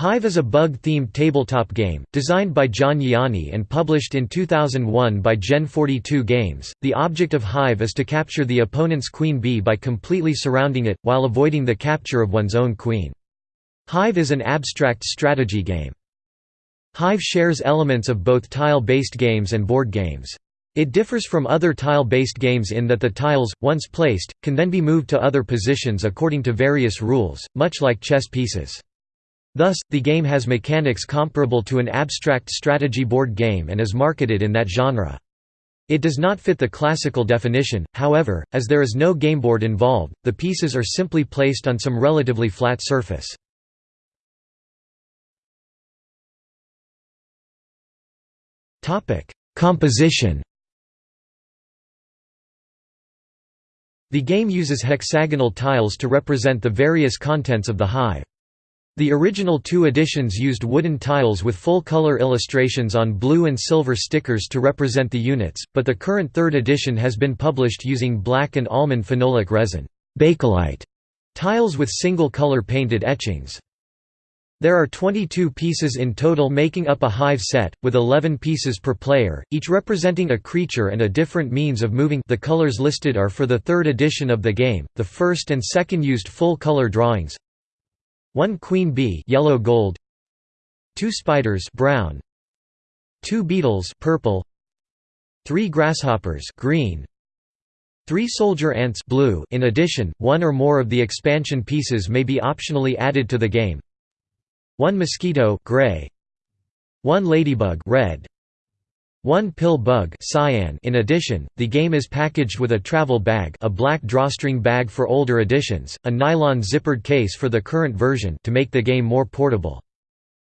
Hive is a bug-themed tabletop game, designed by John Yianni and published in 2001 by Gen 42 Games. The object of Hive is to capture the opponent's queen bee by completely surrounding it, while avoiding the capture of one's own queen. Hive is an abstract strategy game. Hive shares elements of both tile-based games and board games. It differs from other tile-based games in that the tiles, once placed, can then be moved to other positions according to various rules, much like chess pieces. Thus, the game has mechanics comparable to an abstract strategy board game and is marketed in that genre. It does not fit the classical definition, however, as there is no gameboard involved, the pieces are simply placed on some relatively flat surface. Composition The game uses hexagonal tiles to represent the various contents of the hive. The original two editions used wooden tiles with full-color illustrations on blue and silver stickers to represent the units, but the current third edition has been published using black and almond phenolic resin bakelite tiles with single-color painted etchings. There are 22 pieces in total making up a hive set, with 11 pieces per player, each representing a creature and a different means of moving the colors listed are for the third edition of the game, the first and second used full-color drawings, one queen bee yellow gold. Two spiders brown. Two beetles purple. Three grasshoppers green. Three soldier ants blue. In addition one or more of the expansion pieces may be optionally added to the game. One mosquito gray. One ladybug red one pill bug cyan in addition, the game is packaged with a travel bag a black drawstring bag for older editions, a nylon zippered case for the current version to make the game more portable.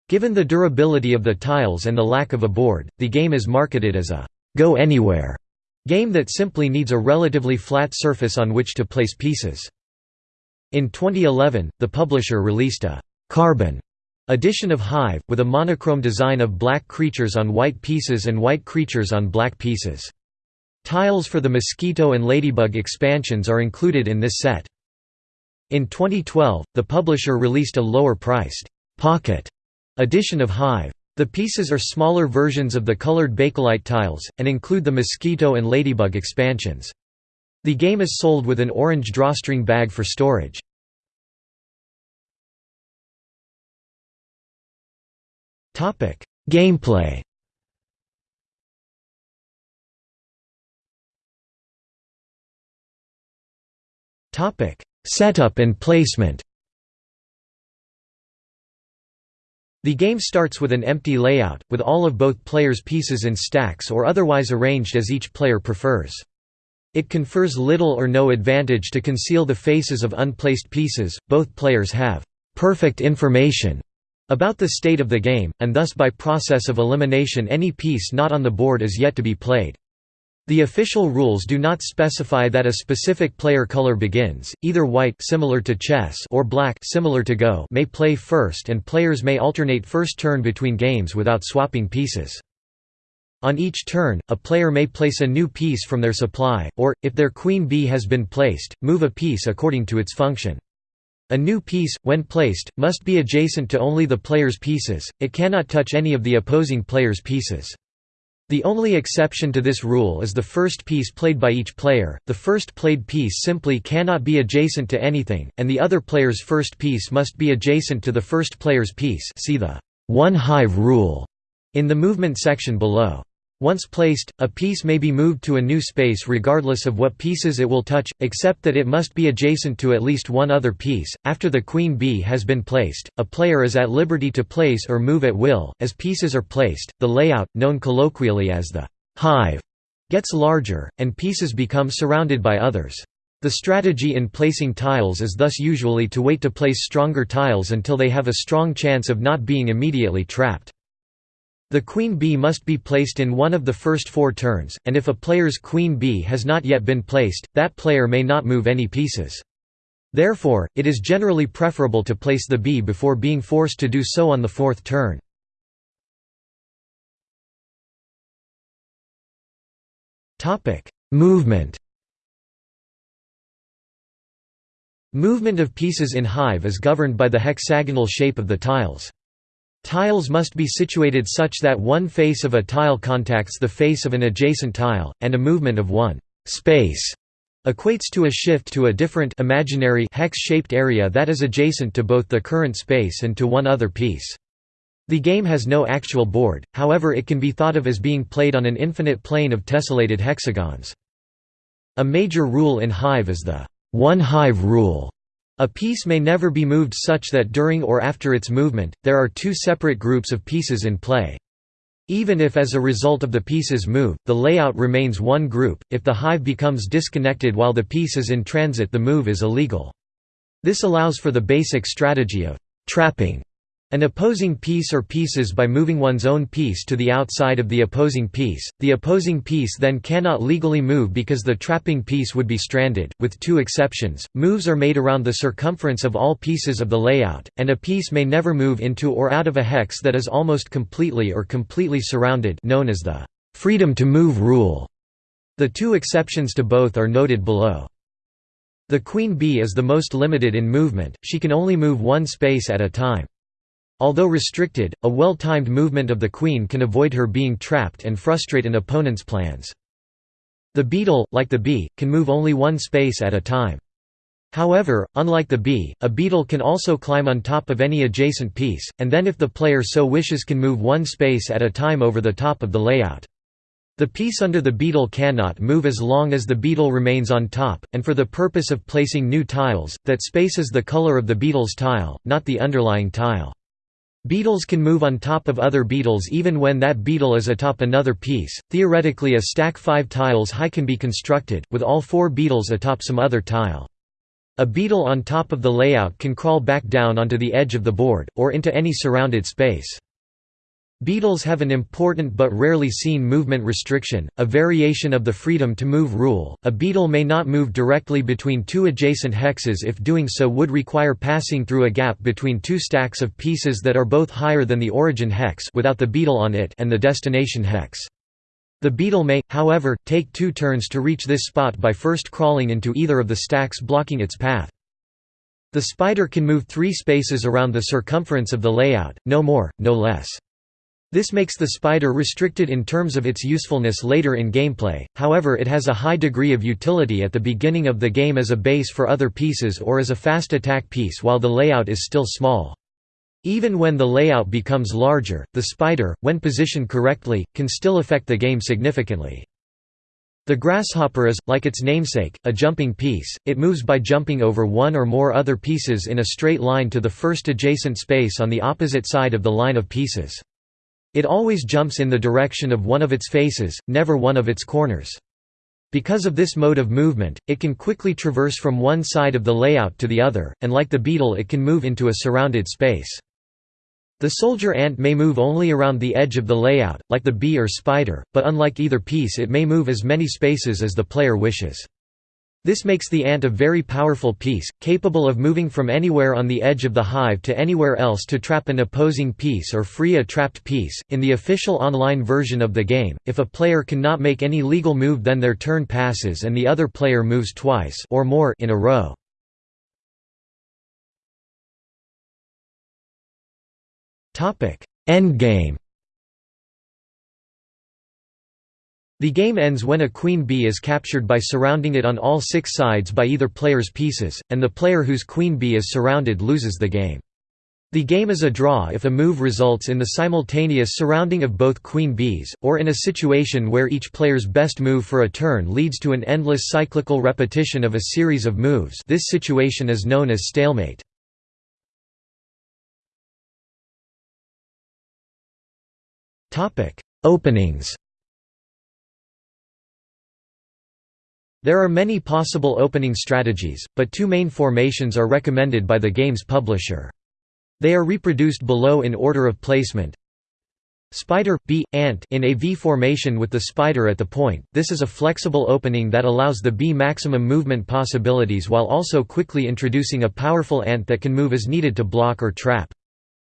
Given the durability of the tiles and the lack of a board, the game is marketed as a «go anywhere» game that simply needs a relatively flat surface on which to place pieces. In 2011, the publisher released a «carbon» Edition of Hive, with a monochrome design of black creatures on white pieces and white creatures on black pieces. Tiles for the Mosquito and Ladybug expansions are included in this set. In 2012, the publisher released a lower-priced, pocket edition of Hive. The pieces are smaller versions of the colored Bakelite tiles, and include the Mosquito and Ladybug expansions. The game is sold with an orange drawstring bag for storage. Topic: Gameplay. Topic: Setup and placement. The game starts with an empty layout, with all of both players' pieces in stacks or otherwise arranged as each player prefers. It confers little or no advantage to conceal the faces of unplaced pieces, both players have «perfect information» about the state of the game, and thus by process of elimination any piece not on the board is yet to be played. The official rules do not specify that a specific player color begins, either white similar to chess or black similar to Go may play first and players may alternate first turn between games without swapping pieces. On each turn, a player may place a new piece from their supply, or, if their queen bee has been placed, move a piece according to its function. A new piece, when placed, must be adjacent to only the player's pieces, it cannot touch any of the opposing player's pieces. The only exception to this rule is the first piece played by each player, the first played piece simply cannot be adjacent to anything, and the other player's first piece must be adjacent to the first player's piece see the one hive rule in the movement section below. Once placed, a piece may be moved to a new space regardless of what pieces it will touch, except that it must be adjacent to at least one other piece. After the queen bee has been placed, a player is at liberty to place or move at will. As pieces are placed, the layout, known colloquially as the hive, gets larger, and pieces become surrounded by others. The strategy in placing tiles is thus usually to wait to place stronger tiles until they have a strong chance of not being immediately trapped. The queen bee must be placed in one of the first four turns, and if a player's queen bee has not yet been placed, that player may not move any pieces. Therefore, it is generally preferable to place the bee before being forced to do so on the fourth turn. Movement Movement of pieces in Hive is governed by the hexagonal shape of the tiles. Tiles must be situated such that one face of a tile contacts the face of an adjacent tile, and a movement of one space equates to a shift to a different imaginary hex-shaped area that is adjacent to both the current space and to one other piece. The game has no actual board, however it can be thought of as being played on an infinite plane of tessellated hexagons. A major rule in Hive is the one hive rule. A piece may never be moved such that during or after its movement, there are two separate groups of pieces in play. Even if as a result of the pieces move, the layout remains one group, if the hive becomes disconnected while the piece is in transit the move is illegal. This allows for the basic strategy of «trapping» An opposing piece or pieces by moving one's own piece to the outside of the opposing piece, the opposing piece then cannot legally move because the trapping piece would be stranded, with two exceptions, moves are made around the circumference of all pieces of the layout, and a piece may never move into or out of a hex that is almost completely or completely surrounded known as the «freedom to move rule». The two exceptions to both are noted below. The queen bee is the most limited in movement, she can only move one space at a time. Although restricted, a well-timed movement of the queen can avoid her being trapped and frustrate an opponent's plans. The beetle, like the bee, can move only one space at a time. However, unlike the bee, a beetle can also climb on top of any adjacent piece, and then if the player so wishes can move one space at a time over the top of the layout. The piece under the beetle cannot move as long as the beetle remains on top, and for the purpose of placing new tiles, that space is the color of the beetle's tile, not the underlying tile. Beetles can move on top of other beetles even when that beetle is atop another piece. Theoretically, a stack 5 tiles high can be constructed, with all four beetles atop some other tile. A beetle on top of the layout can crawl back down onto the edge of the board, or into any surrounded space. Beetles have an important but rarely seen movement restriction, a variation of the freedom to move rule. A beetle may not move directly between two adjacent hexes if doing so would require passing through a gap between two stacks of pieces that are both higher than the origin hex without the beetle on it and the destination hex. The beetle may, however, take two turns to reach this spot by first crawling into either of the stacks blocking its path. The spider can move three spaces around the circumference of the layout, no more, no less. This makes the spider restricted in terms of its usefulness later in gameplay, however it has a high degree of utility at the beginning of the game as a base for other pieces or as a fast attack piece while the layout is still small. Even when the layout becomes larger, the spider, when positioned correctly, can still affect the game significantly. The grasshopper is, like its namesake, a jumping piece, it moves by jumping over one or more other pieces in a straight line to the first adjacent space on the opposite side of the line of pieces. It always jumps in the direction of one of its faces, never one of its corners. Because of this mode of movement, it can quickly traverse from one side of the layout to the other, and like the beetle it can move into a surrounded space. The soldier ant may move only around the edge of the layout, like the bee or spider, but unlike either piece it may move as many spaces as the player wishes. This makes the ant a very powerful piece, capable of moving from anywhere on the edge of the hive to anywhere else to trap an opposing piece or free a trapped piece. In the official online version of the game, if a player cannot make any legal move then their turn passes and the other player moves twice or more in a row. Topic: Endgame The game ends when a queen bee is captured by surrounding it on all six sides by either player's pieces, and the player whose queen bee is surrounded loses the game. The game is a draw if a move results in the simultaneous surrounding of both queen bees, or in a situation where each player's best move for a turn leads to an endless cyclical repetition of a series of moves this situation is known as stalemate. Openings There are many possible opening strategies, but two main formations are recommended by the game's publisher. They are reproduced below in order of placement. Spider, bee, ant in a V formation with the spider at the point, this is a flexible opening that allows the bee maximum movement possibilities while also quickly introducing a powerful ant that can move as needed to block or trap.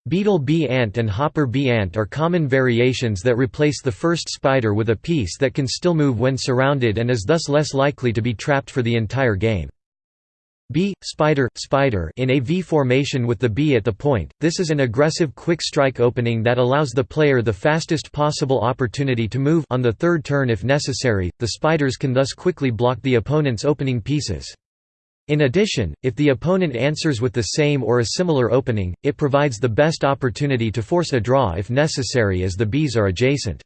Beetle bee ant and hopper bee ant are common variations that replace the first spider with a piece that can still move when surrounded and is thus less likely to be trapped for the entire game. bee, spider, spider in a V formation with the bee at the point. This is an aggressive quick strike opening that allows the player the fastest possible opportunity to move on the third turn if necessary. The spiders can thus quickly block the opponent's opening pieces. In addition, if the opponent answers with the same or a similar opening, it provides the best opportunity to force a draw if necessary as the bees are adjacent.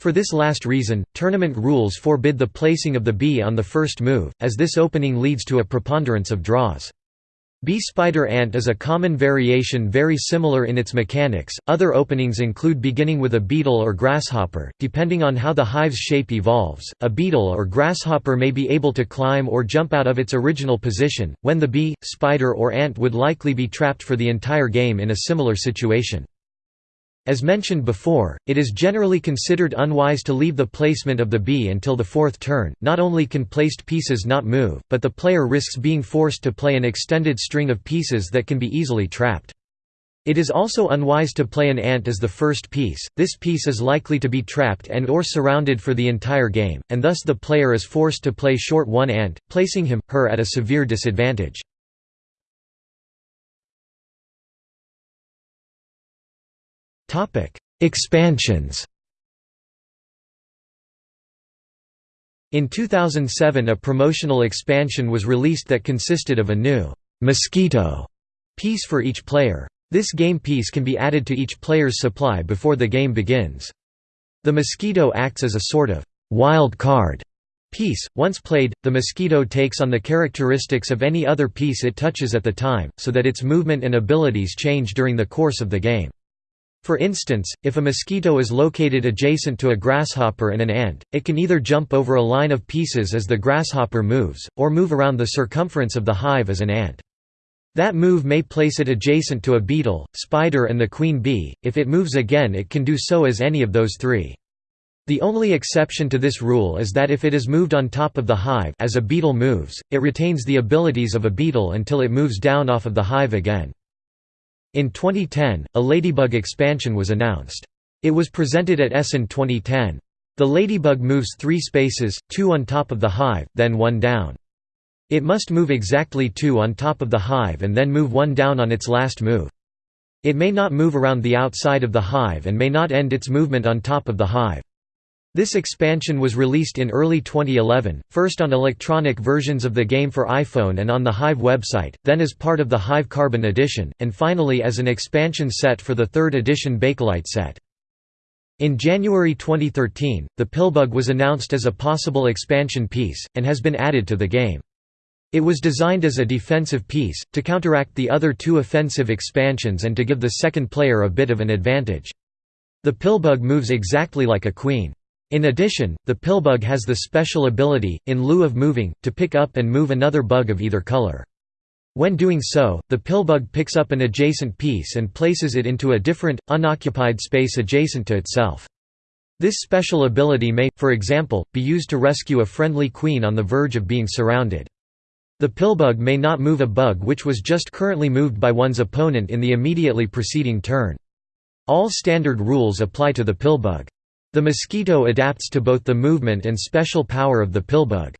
For this last reason, tournament rules forbid the placing of the bee on the first move, as this opening leads to a preponderance of draws. Bee spider ant is a common variation very similar in its mechanics. Other openings include beginning with a beetle or grasshopper, depending on how the hive's shape evolves. A beetle or grasshopper may be able to climb or jump out of its original position, when the bee, spider, or ant would likely be trapped for the entire game in a similar situation. As mentioned before, it is generally considered unwise to leave the placement of the bee until the fourth turn. Not only can placed pieces not move, but the player risks being forced to play an extended string of pieces that can be easily trapped. It is also unwise to play an ant as the first piece, this piece is likely to be trapped and or surrounded for the entire game, and thus the player is forced to play short one ant, placing him, her at a severe disadvantage. Expansions In 2007 a promotional expansion was released that consisted of a new «mosquito» piece for each player. This game piece can be added to each player's supply before the game begins. The mosquito acts as a sort of «wild card» piece. Once played, the mosquito takes on the characteristics of any other piece it touches at the time, so that its movement and abilities change during the course of the game. For instance, if a mosquito is located adjacent to a grasshopper and an ant, it can either jump over a line of pieces as the grasshopper moves, or move around the circumference of the hive as an ant. That move may place it adjacent to a beetle, spider and the queen bee, if it moves again it can do so as any of those three. The only exception to this rule is that if it is moved on top of the hive as a beetle moves, it retains the abilities of a beetle until it moves down off of the hive again. In 2010, a Ladybug expansion was announced. It was presented at Essen 2010. The Ladybug moves three spaces, two on top of the hive, then one down. It must move exactly two on top of the hive and then move one down on its last move. It may not move around the outside of the hive and may not end its movement on top of the hive. This expansion was released in early 2011, first on electronic versions of the game for iPhone and on the Hive website, then as part of the Hive Carbon edition, and finally as an expansion set for the third edition Bakelite set. In January 2013, the Pillbug was announced as a possible expansion piece, and has been added to the game. It was designed as a defensive piece, to counteract the other two offensive expansions and to give the second player a bit of an advantage. The Pillbug moves exactly like a queen. In addition, the pillbug has the special ability, in lieu of moving, to pick up and move another bug of either color. When doing so, the pillbug picks up an adjacent piece and places it into a different, unoccupied space adjacent to itself. This special ability may, for example, be used to rescue a friendly queen on the verge of being surrounded. The pillbug may not move a bug which was just currently moved by one's opponent in the immediately preceding turn. All standard rules apply to the pillbug. The mosquito adapts to both the movement and special power of the pillbug.